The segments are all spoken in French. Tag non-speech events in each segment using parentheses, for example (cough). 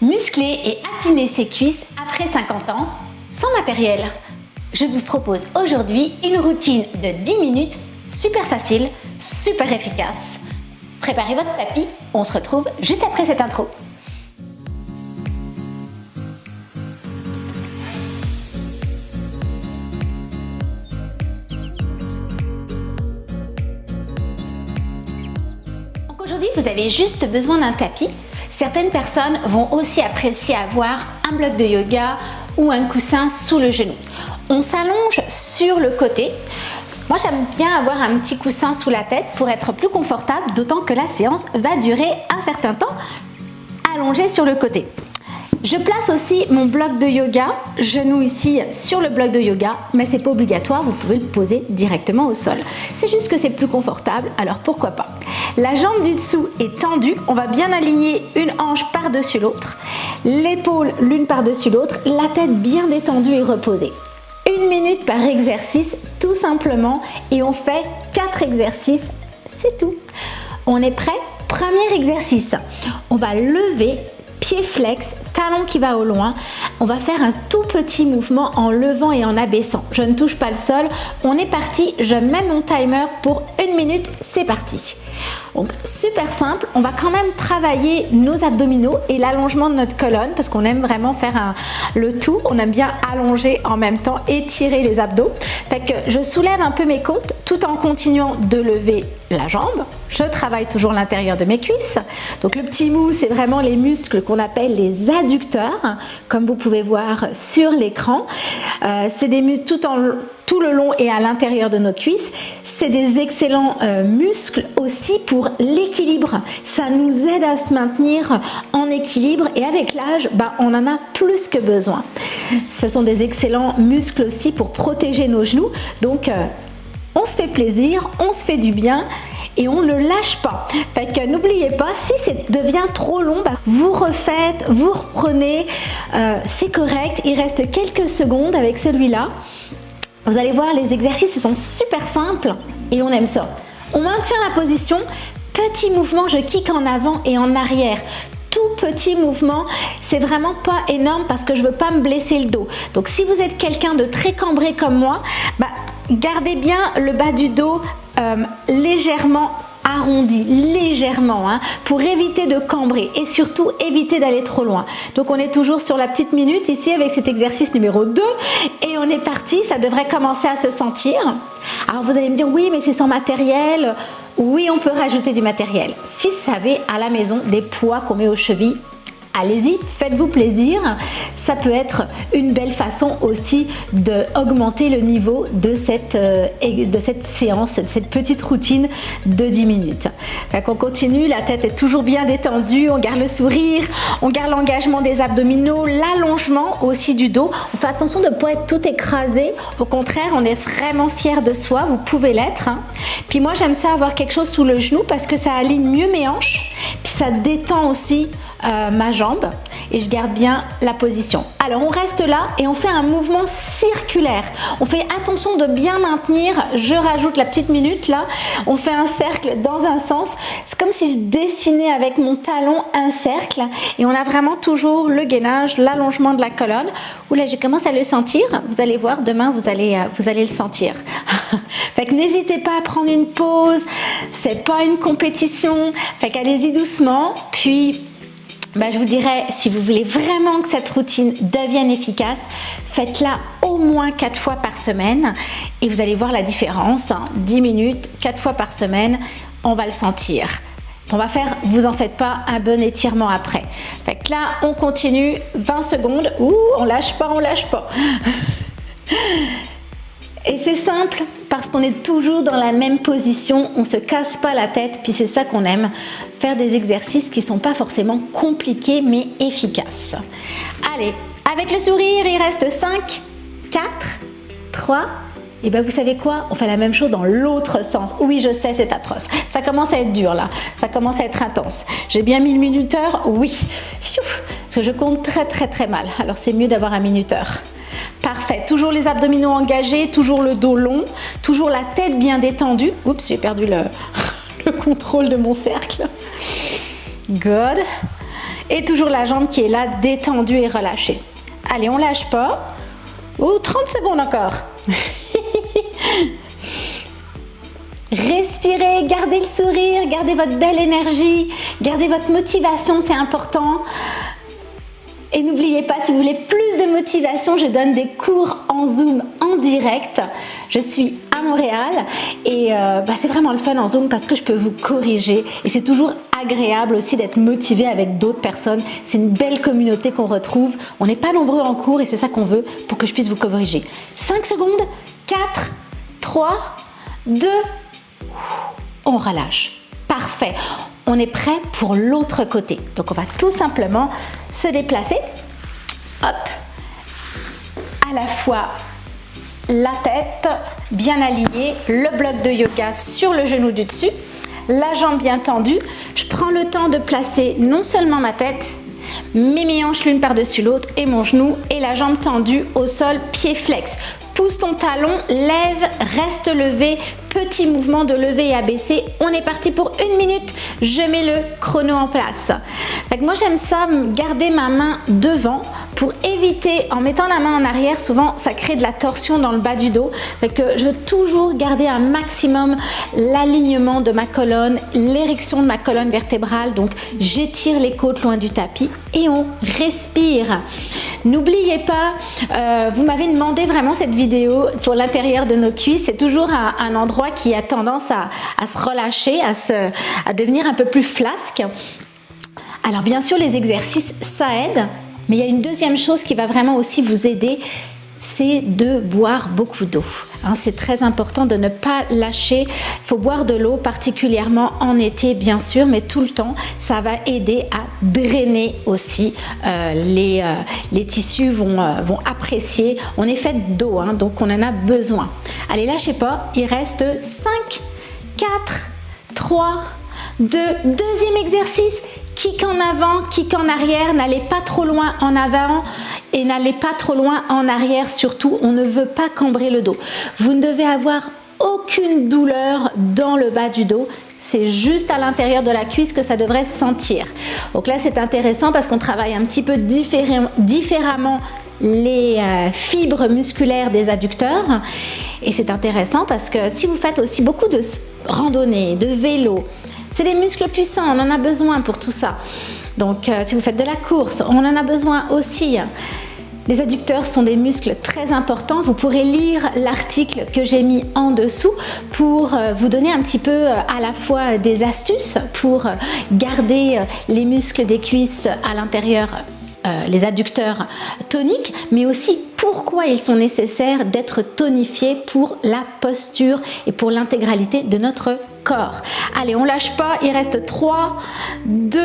Muscler et affiner ses cuisses après 50 ans sans matériel? Je vous propose aujourd'hui une routine de 10 minutes super facile, super efficace. Préparez votre tapis, on se retrouve juste après cette intro. Aujourd'hui, vous avez juste besoin d'un tapis Certaines personnes vont aussi apprécier avoir un bloc de yoga ou un coussin sous le genou. On s'allonge sur le côté. Moi, j'aime bien avoir un petit coussin sous la tête pour être plus confortable, d'autant que la séance va durer un certain temps allongé sur le côté. Je place aussi mon bloc de yoga, genou ici sur le bloc de yoga, mais c'est pas obligatoire, vous pouvez le poser directement au sol. C'est juste que c'est plus confortable, alors pourquoi pas. La jambe du dessous est tendue, on va bien aligner une hanche par-dessus l'autre, l'épaule l'une par-dessus l'autre, la tête bien détendue et reposée. Une minute par exercice, tout simplement, et on fait quatre exercices, c'est tout. On est prêt? Premier exercice, on va lever flex, talon qui va au loin. On va faire un tout petit mouvement en levant et en abaissant. Je ne touche pas le sol. On est parti. Je mets mon timer pour une minute. C'est parti. Donc super simple, on va quand même travailler nos abdominaux et l'allongement de notre colonne parce qu'on aime vraiment faire le tout, on aime bien allonger en même temps, étirer les abdos. Fait que je soulève un peu mes côtes tout en continuant de lever la jambe. Je travaille toujours l'intérieur de mes cuisses. Donc le petit mou, c'est vraiment les muscles qu'on appelle les adducteurs, comme vous pouvez voir sur l'écran. Euh, c'est des muscles tout le long et à l'intérieur de nos cuisses. C'est des excellents euh, muscles aussi pour l'équilibre. Ça nous aide à se maintenir en équilibre et avec l'âge, bah, on en a plus que besoin. Ce sont des excellents muscles aussi pour protéger nos genoux. Donc, euh, on se fait plaisir, on se fait du bien et on ne lâche pas. Fait que n'oubliez pas, si ça devient trop long, bah, vous refaites, vous reprenez, euh, c'est correct. Il reste quelques secondes avec celui-là. Vous allez voir, les exercices sont super simples et on aime ça. On maintient la position, petit mouvement, je kick en avant et en arrière tout petit mouvement, c'est vraiment pas énorme parce que je veux pas me blesser le dos. Donc si vous êtes quelqu'un de très cambré comme moi, bah, gardez bien le bas du dos euh, légèrement arrondi légèrement hein, pour éviter de cambrer et surtout éviter d'aller trop loin. Donc on est toujours sur la petite minute ici avec cet exercice numéro 2 et on est parti, ça devrait commencer à se sentir. Alors vous allez me dire oui mais c'est sans matériel. Oui on peut rajouter du matériel. Si vous savez à la maison des poids qu'on met aux chevilles, allez-y, faites-vous plaisir. Ça peut être une belle façon aussi d'augmenter le niveau de cette, euh, de cette séance, de cette petite routine de 10 minutes. on continue, la tête est toujours bien détendue, on garde le sourire, on garde l'engagement des abdominaux, l'allongement aussi du dos. On fait attention de ne pas être tout écrasé. Au contraire, on est vraiment fier de soi, vous pouvez l'être. Hein. Puis moi, j'aime ça avoir quelque chose sous le genou parce que ça aligne mieux mes hanches, puis ça détend aussi euh, ma jambe et je garde bien la position. Alors on reste là et on fait un mouvement circulaire. On fait attention de bien maintenir, je rajoute la petite minute là, on fait un cercle dans un sens. C'est comme si je dessinais avec mon talon un cercle et on a vraiment toujours le gainage, l'allongement de la colonne. Oula, je commence à le sentir. Vous allez voir, demain vous allez, euh, vous allez le sentir. (laughs) fait que n'hésitez pas à prendre une pause, c'est pas une compétition. Fait qu'allez-y doucement, puis bah, je vous dirais, si vous voulez vraiment que cette routine devienne efficace, faites-la au moins 4 fois par semaine et vous allez voir la différence. 10 hein. minutes, 4 fois par semaine, on va le sentir. On va faire, vous en faites pas, un bon étirement après. Fait là, on continue 20 secondes. Ouh, on lâche pas, on lâche pas. (laughs) Et c'est simple parce qu'on est toujours dans la même position, on se casse pas la tête, puis c'est ça qu'on aime, faire des exercices qui sont pas forcément compliqués mais efficaces. Allez, avec le sourire, il reste 5, 4, 3, et bien vous savez quoi? On fait la même chose dans l'autre sens. Oui, je sais, c'est atroce. Ça commence à être dur là. Ça commence à être intense. J'ai bien mis le minuteur? Oui. parce que je compte très très très mal. Alors c'est mieux d'avoir un minuteur. Parfait. Toujours les abdominaux engagés, toujours le dos long, toujours la tête bien détendue. Oups, j'ai perdu le, (laughs) le contrôle de mon cercle. Good. Et toujours la jambe qui est là, détendue et relâchée. Allez, on lâche pas. Ou 30 secondes encore. (laughs) Respirez, gardez le sourire, gardez votre belle énergie, gardez votre motivation, c'est important. Et n'oubliez pas, si vous voulez plus de motivation, je donne des cours en Zoom en direct. Je suis à Montréal et euh, bah, c'est vraiment le fun en Zoom parce que je peux vous corriger et c'est toujours agréable aussi d'être motivé avec d'autres personnes. C'est une belle communauté qu'on retrouve. On n'est pas nombreux en cours et c'est ça qu'on veut pour que je puisse vous corriger. 5 secondes, 4, 3, 2, on relâche. Parfait. On est prêt pour l'autre côté. Donc on va tout simplement se déplacer. Hop. À la fois la tête bien alignée, le bloc de yoga sur le genou du dessus, la jambe bien tendue. Je prends le temps de placer non seulement ma tête, mais mes hanches l'une par-dessus l'autre et mon genou et la jambe tendue au sol, pied flex. Pousse ton talon, lève, reste levé, petit mouvement de lever et abaisser. On est parti pour une minute. Je mets le chrono en place. moi, j'aime ça, garder ma main devant pour éviter, en mettant la main en arrière, souvent, ça crée de la torsion dans le bas du dos. je veux toujours garder un maximum l'alignement de ma colonne, l'érection de ma colonne vertébrale. Donc, j'étire les côtes loin du tapis et on respire. N'oubliez pas, euh, vous m'avez demandé vraiment cette vidéo pour l'intérieur de nos cuisses. C'est toujours un endroit qui a tendance à, se relâcher, à, se, à devenir un peu plus flasque. Alors bien sûr, les exercices, ça aide, mais il y a une deuxième chose qui va vraiment aussi vous aider, c'est de boire beaucoup d'eau. Hein, c'est très important de ne pas lâcher. Il faut boire de l'eau, particulièrement en été, bien sûr, mais tout le temps. Ça va aider à drainer aussi. Euh, les, euh, les, tissus vont, euh, vont apprécier. On est fait d'eau, hein, donc on en a besoin. Allez, lâchez pas. Il reste 5, 4, 3, 2. Deuxième exercice. Kick en avant, kick en arrière. N'allez pas trop loin en avant et n'allez pas trop loin en arrière surtout, on ne veut pas cambrer le dos. Vous ne devez avoir aucune douleur dans le bas du dos, c'est juste à l'intérieur de la cuisse que ça devrait sentir. Donc là c'est intéressant parce qu'on travaille un petit peu différemment les euh, fibres musculaires des adducteurs et c'est intéressant parce que si vous faites aussi beaucoup de randonnée, de vélo, c'est des muscles puissants, on en a besoin pour tout ça. Donc euh, si vous faites de la course, on en a besoin aussi. Les adducteurs sont des muscles très importants. Vous pourrez lire l'article que j'ai mis en dessous pour euh, vous donner un petit peu euh, à la fois des astuces pour garder les muscles des cuisses à l'intérieur les adducteurs toniques, mais aussi pourquoi ils sont nécessaires d'être tonifiés pour la posture et pour l'intégralité de notre corps. Allez, on lâche pas, il reste 3, 2,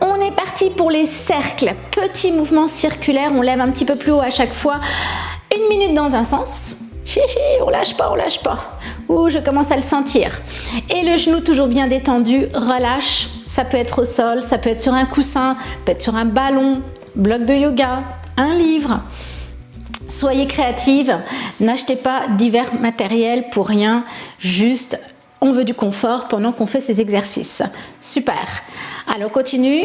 on est parti pour les cercles. Petit mouvement circulaire, on lève un petit peu plus haut à chaque fois. Une minute dans un sens. Chichi, on lâche pas, on lâche pas. Ouh, je commence à le sentir. Et le genou toujours bien détendu, relâche. Ça peut être au sol, ça peut être sur un coussin, peut être sur un ballon, bloc de yoga, un livre. Soyez créative, n'achetez pas divers matériels pour rien, juste on veut du confort pendant qu'on fait ces exercices. Super. Alors, continue.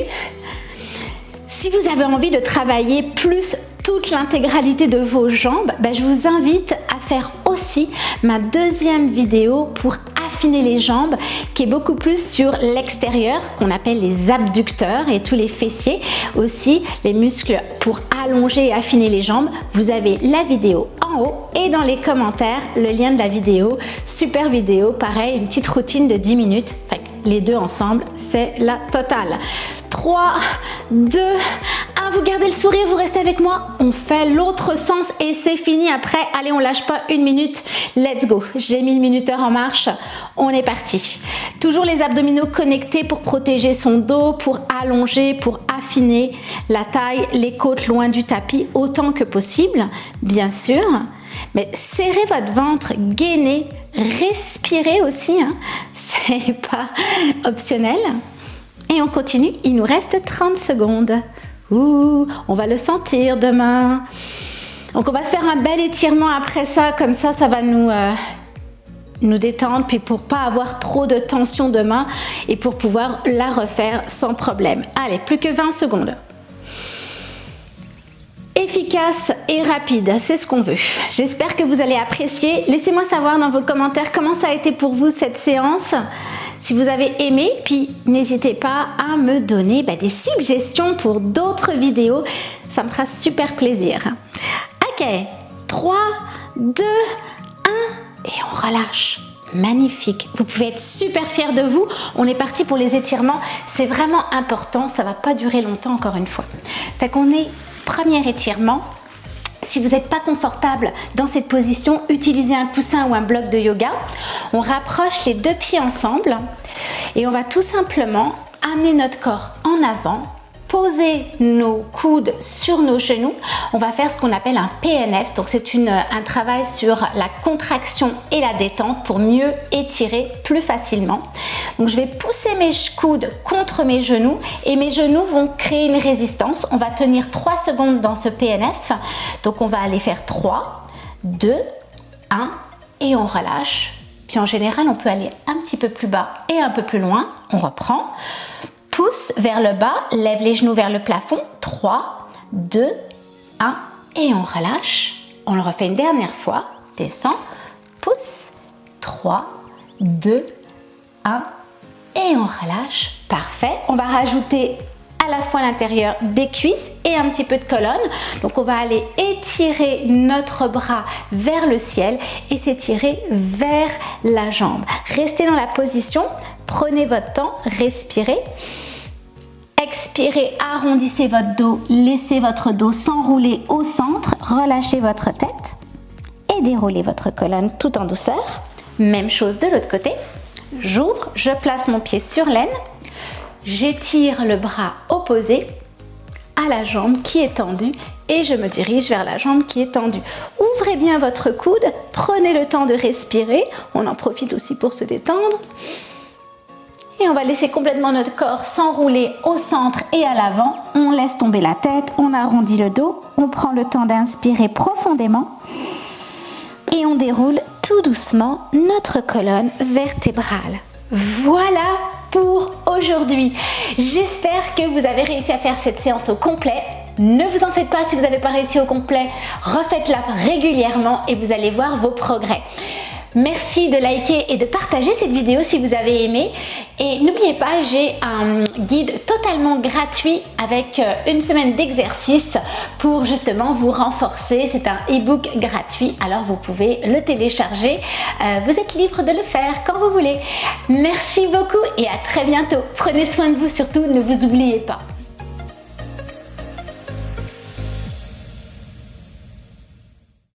Si vous avez envie de travailler plus toute l'intégralité de vos jambes, ben, je vous invite à faire aussi ma deuxième vidéo pour les jambes qui est beaucoup plus sur l'extérieur qu'on appelle les abducteurs et tous les fessiers. Aussi les muscles pour allonger et affiner les jambes vous avez la vidéo en haut et dans les commentaires le lien de la vidéo. Super vidéo pareil une petite routine de 10 minutes. Les deux ensemble c'est la totale 3 2 vous gardez le sourire, vous restez avec moi. On fait l'autre sens et c'est fini après. Allez, on lâche pas une minute. Let's go. J'ai mis le minuteur en marche. On est parti. Toujours les abdominaux connectés pour protéger son dos, pour allonger, pour affiner la taille, les côtes loin du tapis autant que possible, bien sûr. Mais serrez votre ventre, gainez, respirez aussi. Hein. (laughs) C'est pas optionnel. Et on continue. Il nous reste 30 secondes. Ouh, on va le sentir demain. Donc on va se faire un bel étirement après ça, comme ça, ça va nous, euh, nous détendre, puis pour pas avoir trop de tension de main et pour pouvoir la refaire sans problème. Allez, plus que 20 secondes. Efficace et rapide, c'est ce qu'on veut. J'espère que vous allez apprécier. Laissez-moi savoir dans vos commentaires comment ça a été pour vous cette séance si vous avez aimé, puis n'hésitez pas à me donner bah, des suggestions pour d'autres vidéos, ça me fera super plaisir. Ok, 3, 2, 1 et on relâche. Magnifique, vous pouvez être super fiers de vous. On est parti pour les étirements, c'est vraiment important, ça va pas durer longtemps encore une fois. Fait qu'on est premier étirement, si vous n'êtes pas confortable dans cette position, utilisez un coussin ou un bloc de yoga. On rapproche les deux pieds ensemble et on va tout simplement amener notre corps en avant poser nos coudes sur nos genoux, on va faire ce qu'on appelle un PNF. Donc c'est un travail sur la contraction et la détente pour mieux étirer plus facilement. Donc je vais pousser mes coudes contre mes genoux et mes genoux vont créer une résistance. On va tenir 3 secondes dans ce PNF. Donc on va aller faire 3, 2, 1 et on relâche. Puis en général, on peut aller un petit peu plus bas et un peu plus loin. On reprend pousse vers le bas, lève les genoux vers le plafond. 3, 2, 1 et on relâche. On le refait une dernière fois. Descend, pousse. 3, 2, 1 et on relâche. Parfait. On va rajouter à la fois l'intérieur des cuisses et un petit peu de colonne. Donc on va aller étirer notre bras vers le ciel et s'étirer vers la jambe. Restez dans la position Prenez votre temps, respirez. Expirez, arrondissez votre dos, laissez votre dos s'enrouler au centre, relâchez votre tête et déroulez votre colonne tout en douceur. Même chose de l'autre côté. J'ouvre, je place mon pied sur l'aine, j'étire le bras opposé à la jambe qui est tendue et je me dirige vers la jambe qui est tendue. Ouvrez bien votre coude, prenez le temps de respirer, on en profite aussi pour se détendre. Et on va laisser complètement notre corps s'enrouler au centre et à l'avant. On laisse tomber la tête, on arrondit le dos, on prend le temps d'inspirer profondément et on déroule tout doucement notre colonne vertébrale. Voilà pour aujourd'hui. J'espère que vous avez réussi à faire cette séance au complet. Ne vous en faites pas si vous n'avez pas réussi au complet, refaites-la régulièrement et vous allez voir vos progrès. Merci de liker et de partager cette vidéo si vous avez aimé. Et n'oubliez pas, j'ai un guide totalement gratuit avec euh, une semaine d'exercice pour justement vous renforcer. C'est un e-book gratuit, alors vous pouvez le télécharger. Euh, vous êtes libre de le faire quand vous voulez. Merci beaucoup et à très bientôt. Prenez soin de vous surtout, ne vous oubliez pas.